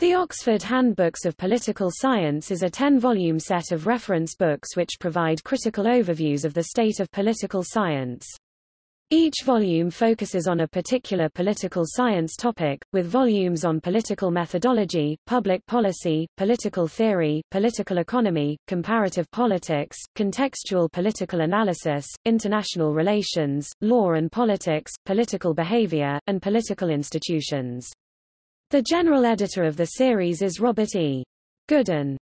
The Oxford Handbooks of Political Science is a 10-volume set of reference books which provide critical overviews of the state of political science. Each volume focuses on a particular political science topic, with volumes on political methodology, public policy, political theory, political economy, comparative politics, contextual political analysis, international relations, law and politics, political behavior, and political institutions. The general editor of the series is Robert E. Goodin.